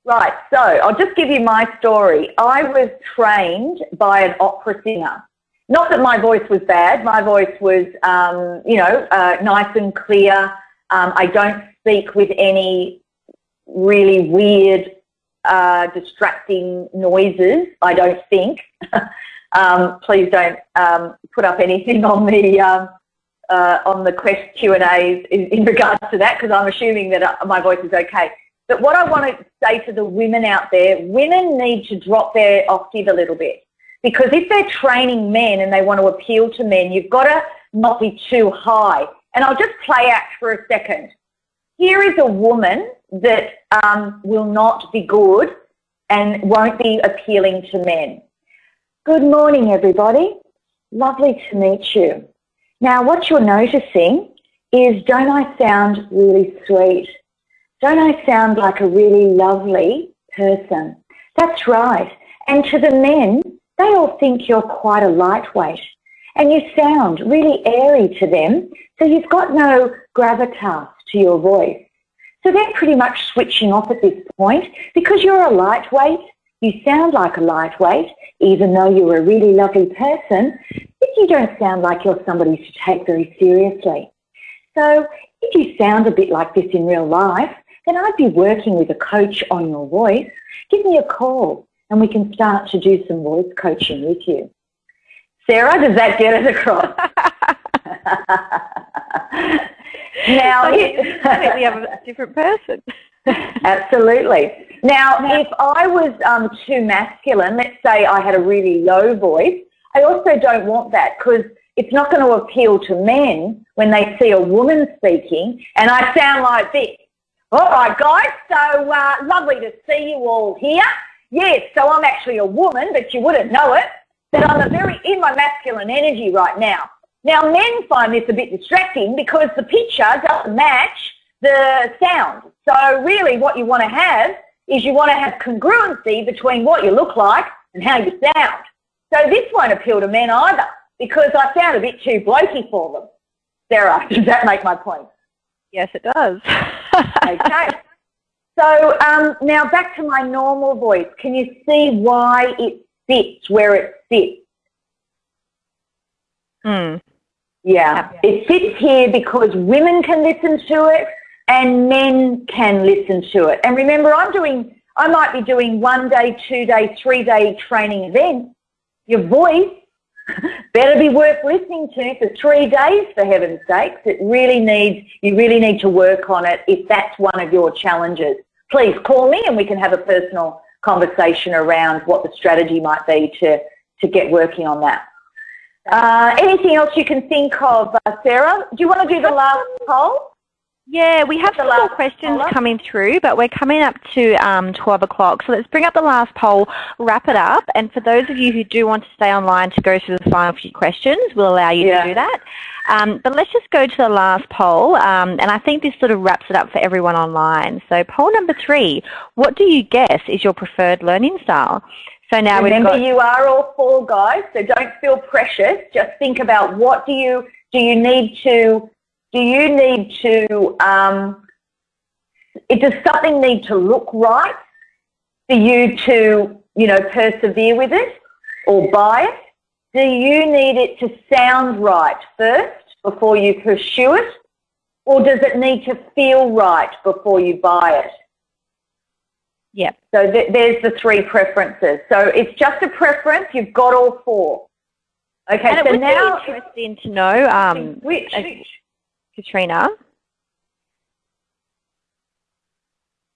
Right, so I'll just give you my story. I was trained by an opera singer. Not that my voice was bad, my voice was, um, you know, uh, nice and clear. Um, I don't speak with any really weird, uh, distracting noises, I don't think. um, please don't um, put up anything on the um, uh, on the quest Q and A's in, in regards to that because I'm assuming that uh, my voice is okay. But what I want to say to the women out there, women need to drop their octave a little bit. Because if they're training men and they want to appeal to men, you've got to not be too high. And I'll just play act for a second. Here is a woman that um, will not be good and won't be appealing to men. Good morning, everybody. Lovely to meet you. Now, what you're noticing is, don't I sound really sweet? Don't I sound like a really lovely person? That's right. And to the men, they all think you're quite a lightweight. And you sound really airy to them, so you've got no gravitas to your voice. So they're pretty much switching off at this point because you're a lightweight, you sound like a lightweight, even though you're a really lovely person, but you don't sound like you're somebody to take very seriously. So if you sound a bit like this in real life, then I'd be working with a coach on your voice. Give me a call and we can start to do some voice coaching with you. Sarah, does that get us across? now, we have a different person. Absolutely. Now, if I was um, too masculine, let's say I had a really low voice, I also don't want that because it's not going to appeal to men when they see a woman speaking and I sound like this. All right, guys. So uh, lovely to see you all here. Yes, so I'm actually a woman, but you wouldn't know it. But I'm a very in my masculine energy right now. Now, men find this a bit distracting because the picture doesn't match the sound. So really what you want to have is you want to have congruency between what you look like and how you sound. So this won't appeal to men either because I sound a bit too blokey for them. Sarah, does that make my point? Yes, it does. okay. So um, now back to my normal voice. Can you see why it sits where it sits? Hmm. Yeah. yeah. It sits here because women can listen to it and men can listen to it. And remember, I'm doing, I might be doing one day, two day, three day training events. Your voice better be worth listening to for three days for heaven's sakes. It really needs, you really need to work on it if that's one of your challenges. Please call me and we can have a personal conversation around what the strategy might be to, to get working on that. Uh, anything else you can think of, uh, Sarah? Do you want to do the last poll? Yeah, we have some more questions coming through, but we're coming up to um, 12 o'clock. So let's bring up the last poll, wrap it up, and for those of you who do want to stay online to go through the final few questions, we'll allow you yeah. to do that. Um, but let's just go to the last poll, um, and I think this sort of wraps it up for everyone online. So poll number three, what do you guess is your preferred learning style? So now Remember, got, you are all four guys, so don't feel precious. Just think about what do you do you need to do you need to, um, it, does something need to look right for you to, you know, persevere with it or buy it? Do you need it to sound right first before you pursue it? Or does it need to feel right before you buy it? Yep. So th there's the three preferences. So it's just a preference. You've got all four. Okay. And so it would now be interesting to know um, which, Katrina?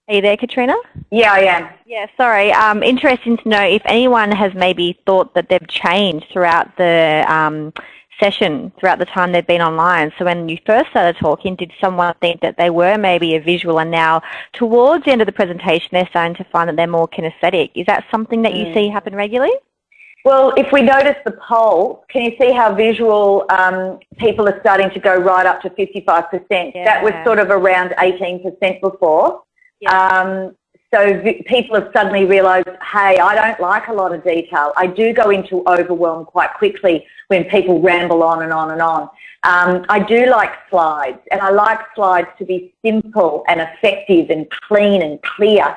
Are you there, Katrina? Yeah, I am. Yeah, sorry. Um, interesting to know if anyone has maybe thought that they've changed throughout the um, session, throughout the time they've been online. So when you first started talking, did someone think that they were maybe a visual and now towards the end of the presentation they're starting to find that they're more kinesthetic? Is that something that you mm. see happen regularly? Well, if we notice the poll, can you see how visual um, people are starting to go right up to 55%? Yeah. That was sort of around 18% before. Yeah. Um, so people have suddenly realised, hey, I don't like a lot of detail. I do go into overwhelm quite quickly when people ramble on and on and on. Um, I do like slides, and I like slides to be simple and effective and clean and clear.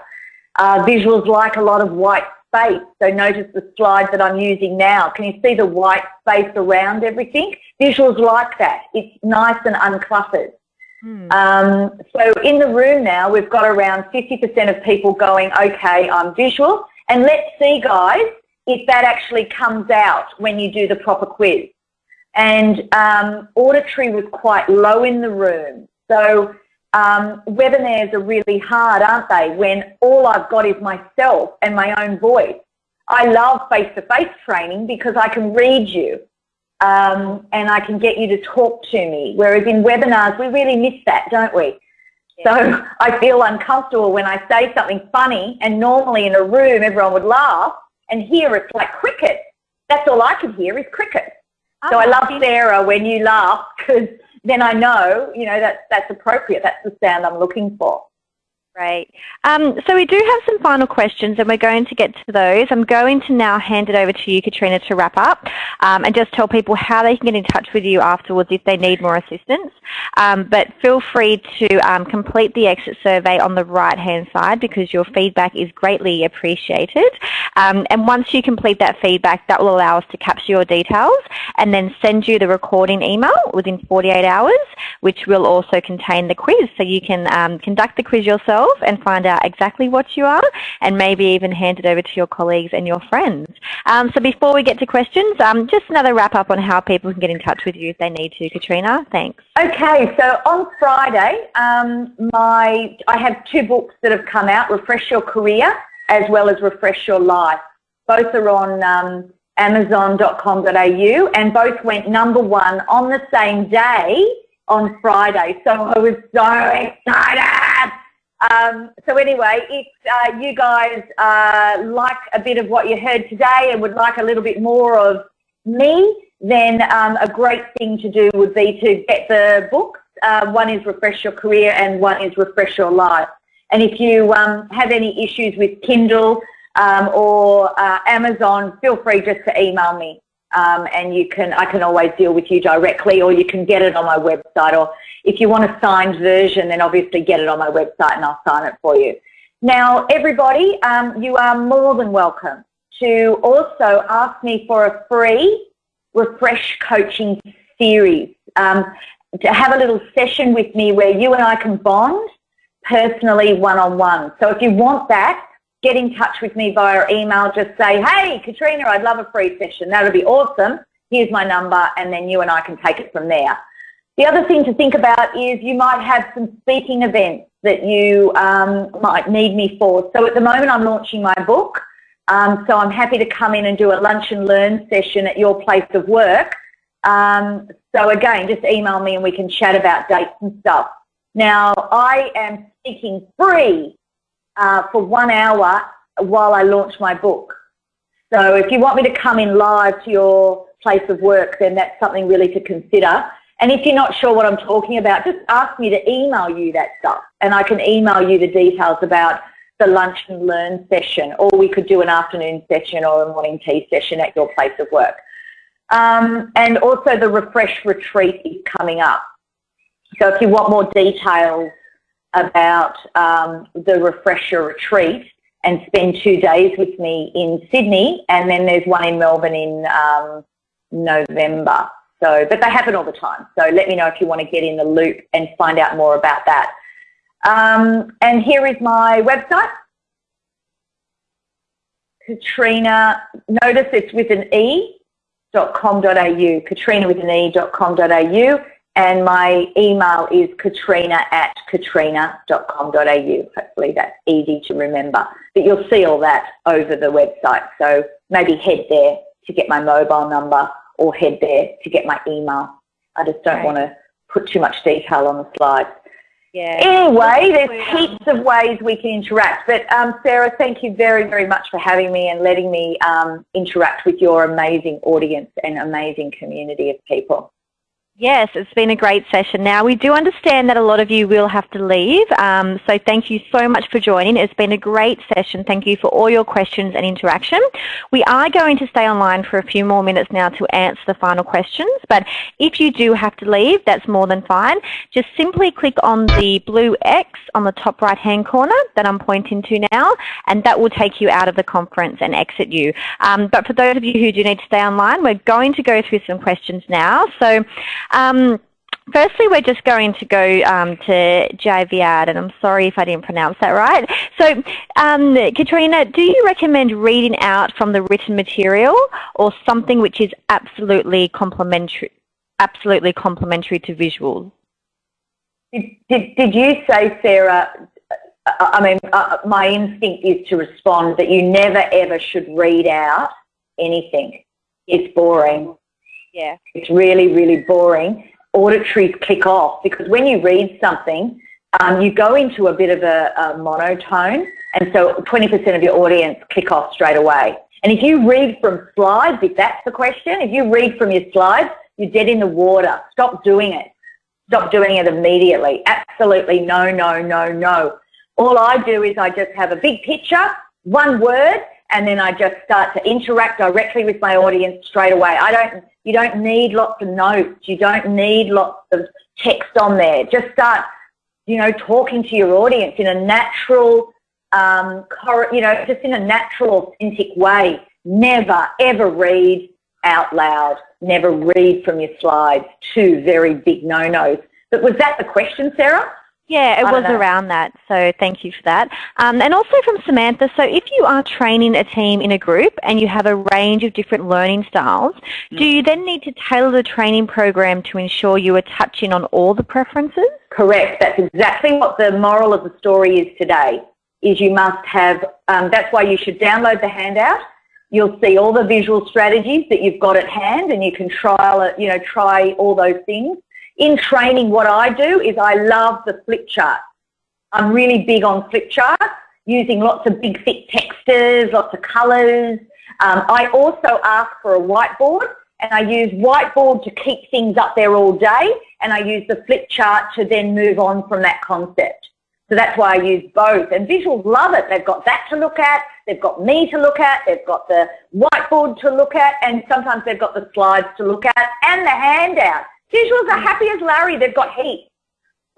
Uh, visuals like a lot of white space. So notice the slide that I'm using now. Can you see the white space around everything? Visuals like that. It's nice and uncluttered. Hmm. Um, so in the room now, we've got around 50% of people going, okay, I'm visual. And let's see, guys, if that actually comes out when you do the proper quiz. And um, auditory was quite low in the room. So um, webinars are really hard, aren't they, when all I've got is myself and my own voice. I love face-to-face -face training because I can read you um, and I can get you to talk to me, whereas in webinars we really miss that, don't we? Yeah. So I feel uncomfortable when I say something funny and normally in a room everyone would laugh and here it's like cricket. That's all I can hear is cricket. Oh, so I love Sarah when you laugh because then I know, you know, that that's appropriate. That's the sound I'm looking for. Great. Um, so we do have some final questions and we're going to get to those. I'm going to now hand it over to you, Katrina, to wrap up um, and just tell people how they can get in touch with you afterwards if they need more assistance. Um, but feel free to um, complete the exit survey on the right-hand side because your feedback is greatly appreciated. Um, and once you complete that feedback, that will allow us to capture your details and then send you the recording email within 48 hours, which will also contain the quiz. So you can um, conduct the quiz yourself yourself and find out exactly what you are and maybe even hand it over to your colleagues and your friends. Um, so before we get to questions, um, just another wrap up on how people can get in touch with you if they need to. Katrina, thanks. Okay, so on Friday, um, my I have two books that have come out, Refresh Your Career as well as Refresh Your Life. Both are on um, amazon.com.au and both went number one on the same day on Friday. So I was so excited. Um, so anyway, if uh, you guys uh, like a bit of what you heard today and would like a little bit more of me, then um, a great thing to do would be to get the books. Uh, one is Refresh Your Career and one is Refresh Your Life. And if you um, have any issues with Kindle um, or uh, Amazon, feel free just to email me. Um, and you can, I can always deal with you directly or you can get it on my website or if you want a signed version, then obviously get it on my website and I'll sign it for you. Now, everybody, um, you are more than welcome to also ask me for a free refresh coaching series. Um, to have a little session with me where you and I can bond personally one-on-one. -on -one. So if you want that, get in touch with me via email. Just say, hey, Katrina, I'd love a free session. That would be awesome. Here's my number, and then you and I can take it from there. The other thing to think about is you might have some speaking events that you um, might need me for. So at the moment I'm launching my book. Um, so I'm happy to come in and do a lunch and learn session at your place of work Um, so again, just email me and we can chat about dates and stuff. Now, I am speaking free uh, for one hour while I launch my book. So if you want me to come in live to your place of work, then that's something really to consider. And if you're not sure what I'm talking about, just ask me to email you that stuff and I can email you the details about the lunch and learn session or we could do an afternoon session or a morning tea session at your place of work. Um, and also the refresh retreat is coming up. So if you want more details about um, the refresher retreat and spend two days with me in Sydney and then there's one in Melbourne in um, November. So, but they happen all the time. So let me know if you want to get in the loop and find out more about that. Um, and here is my website. Katrina, notice it's with an E, dot .com.au, katrina with an E.com.au and my email is katrina at katrina.com.au. Hopefully that's easy to remember. But you'll see all that over the website. So maybe head there to get my mobile number or head there to get my email. I just don't right. want to put too much detail on the slides. Yeah. Anyway, there's heaps of ways we can interact. But um, Sarah, thank you very, very much for having me and letting me um, interact with your amazing audience and amazing community of people. Yes, it's been a great session. Now, we do understand that a lot of you will have to leave, um, so thank you so much for joining. It's been a great session. Thank you for all your questions and interaction. We are going to stay online for a few more minutes now to answer the final questions, but if you do have to leave, that's more than fine. Just simply click on the blue X on the top right-hand corner that I'm pointing to now, and that will take you out of the conference and exit you. Um, but for those of you who do need to stay online, we're going to go through some questions now. So. Um, Firstly, we're just going to go um, to Javiad, and I'm sorry if I didn't pronounce that right. So, um, Katrina, do you recommend reading out from the written material or something which is absolutely complementary, absolutely complementary to visuals? Did, did, did you say, Sarah, I mean, uh, my instinct is to respond that you never ever should read out anything. It's boring. Yeah. It's really, really boring. Auditories click off because when you read something, um, you go into a bit of a, a monotone and so 20% of your audience click off straight away. And if you read from slides, if that's the question, if you read from your slides, you're dead in the water. Stop doing it. Stop doing it immediately. Absolutely no, no, no, no. All I do is I just have a big picture, one word, and then I just start to interact directly with my audience straight away. I don't, you don't need lots of notes. You don't need lots of text on there. Just start, you know, talking to your audience in a natural, um, you know, just in a natural, authentic way. Never, ever read out loud. Never read from your slides. Two very big no-nos. But was that the question, Sarah? Yeah, it was know. around that, so thank you for that. Um, and also from Samantha, so if you are training a team in a group and you have a range of different learning styles, mm. do you then need to tailor the training program to ensure you are touching on all the preferences? Correct. That's exactly what the moral of the story is today, is you must have, um, that's why you should download the handout. You'll see all the visual strategies that you've got at hand and you can trial it, you know, try all those things. In training, what I do is I love the flip chart. I'm really big on flip charts, using lots of big thick textas, lots of colours. Um, I also ask for a whiteboard and I use whiteboard to keep things up there all day and I use the flip chart to then move on from that concept. So that's why I use both. And visuals love it. They've got that to look at, they've got me to look at, they've got the whiteboard to look at, and sometimes they've got the slides to look at and the handout. Visuals are happy as Larry. They've got heat.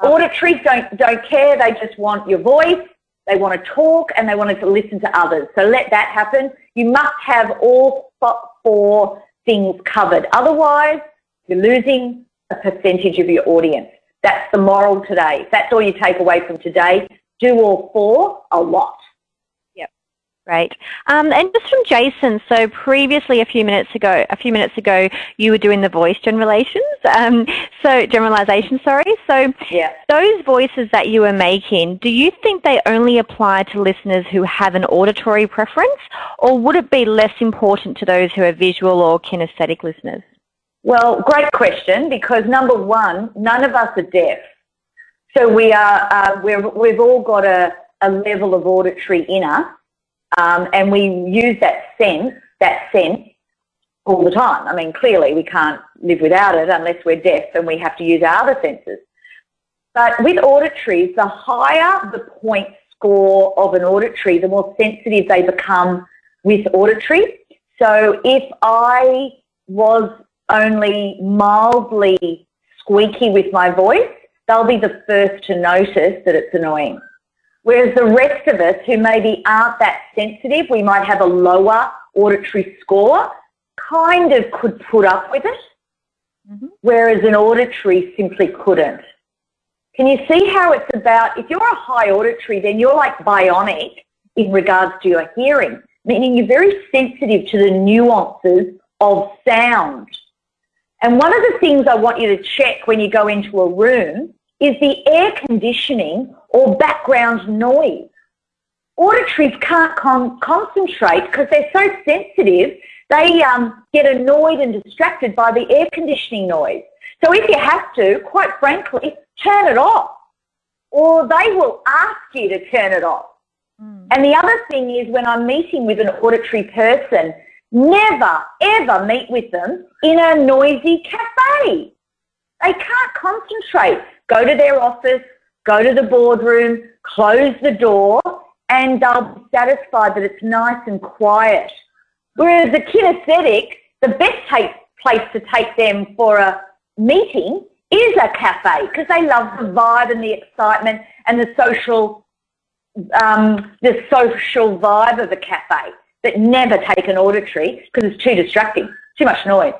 Auditories don't, don't care. They just want your voice. They want to talk and they want to listen to others. So let that happen. You must have all four things covered. Otherwise, you're losing a percentage of your audience. That's the moral today. If that's all you take away from today, do all four a lot. Great. Um, and just from Jason, so previously a few minutes ago, a few minutes ago, you were doing the voice generalizations. Um, so generalization, sorry. So yeah. those voices that you were making, do you think they only apply to listeners who have an auditory preference, or would it be less important to those who are visual or kinesthetic listeners? Well, great question because number one, none of us are deaf. So we are, uh, we're, we've all got a, a level of auditory inner um, and we use that sense, that sense all the time. I mean, clearly we can't live without it unless we're deaf and we have to use our other senses. But with auditories, the higher the point score of an auditory, the more sensitive they become with auditory. So if I was only mildly squeaky with my voice, they'll be the first to notice that it's annoying. Whereas the rest of us who maybe aren't that sensitive, we might have a lower auditory score, kind of could put up with it, mm-hmm. whereas an auditory simply couldn't. Can you see how it's about, if you're a high auditory, then you're like bionic in regards to your hearing, meaning you're very sensitive to the nuances of sound. And one of the things I want you to check when you go into a room is the air conditioning or background noise. Auditories can't con concentrate because they're so sensitive, they um, get annoyed and distracted by the air conditioning noise. So if you have to, quite frankly, turn it off or they will ask you to turn it off. Mm. And the other thing is when I'm meeting with an auditory person, never ever meet with them in a noisy cafe. They can't concentrate. Go to their office, go to the boardroom, close the door, and they'll be satisfied that it's nice and quiet. Whereas a kinesthetic, the best place to take them for a meeting is a cafe because they love the vibe and the excitement and the social, um, the social vibe of a cafe. But never take an auditory because it's too distracting, too much noise.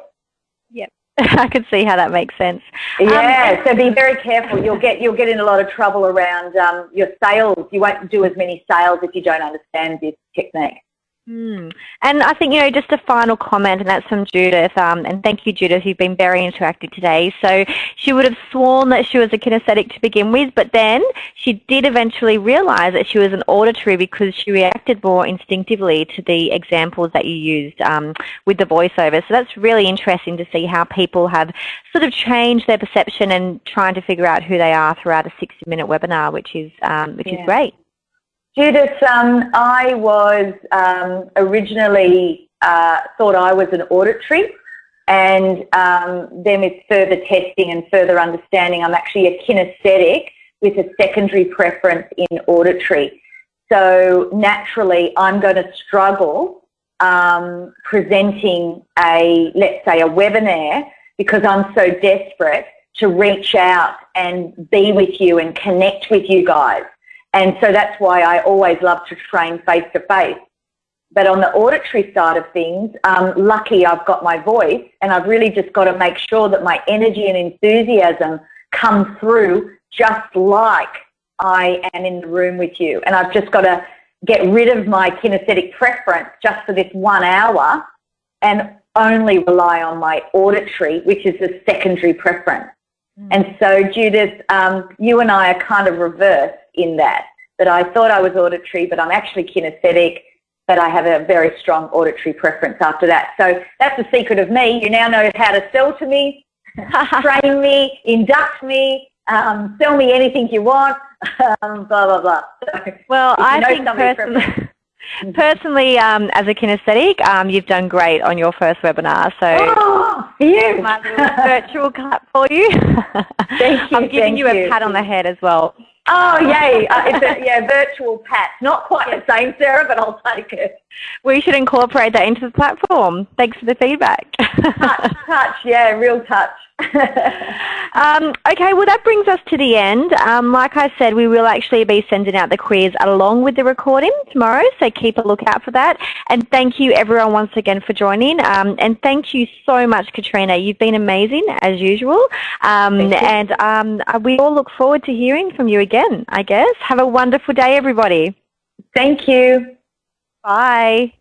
Yep. I could see how that makes sense. Yeah, um, so be very careful. You'll get you'll get in a lot of trouble around um, your sales. You won't do as many sales if you don't understand this technique. Mm. And I think, you know, just a final comment, and that's from Judith, um, and thank you, Judith, you've been very interactive today. So she would have sworn that she was a kinesthetic to begin with, but then she did eventually realise that she was an auditory because she reacted more instinctively to the examples that you used um, with the voiceover. So that's really interesting to see how people have sort of changed their perception and trying to figure out who they are throughout a 60-minute webinar, which is, um, which yeah. is great. Judith, um, I was um, originally uh, thought I was an auditory and um, then with further testing and further understanding, I'm actually a kinesthetic with a secondary preference in auditory. So naturally, I'm going to struggle um, presenting a, let's say, a webinar because I'm so desperate to reach out and be with you and connect with you guys. And so that's why I always love to train face-to-face. But on the auditory side of things, um, lucky I've got my voice and I've really just got to make sure that my energy and enthusiasm come through just like I am in the room with you. And I've just got to get rid of my kinesthetic preference just for this one hour and only rely on my auditory, which is the secondary preference. Mm. And so Judith, um, you and I are kind of reversed in that, that I thought I was auditory, but I'm actually kinesthetic, but I have a very strong auditory preference after that. So that's the secret of me. You now know how to sell to me, train me, induct me, um, sell me anything you want, um, blah, blah, blah. So well, I think personally, personally um, as a kinesthetic, um, you've done great on your first webinar. So oh, you. my virtual clap for you. Thank you. I'm giving you a pat on the head as well. Oh, yay. Uh, it's a yeah, virtual pat. Not quite the same, Sarah, but I'll take it. We should incorporate that into the platform. Thanks for the feedback. touch, touch, yeah, real touch. um, okay, well that brings us to the end. Um, like I said, we will actually be sending out the quiz along with the recording tomorrow, so keep a lookout for that. And thank you everyone once again for joining. Um, and thank you so much, Katrina. You've been amazing as usual. Um, and um, we all look forward to hearing from you again, I guess. Have a wonderful day, everybody. Thank you. Bye.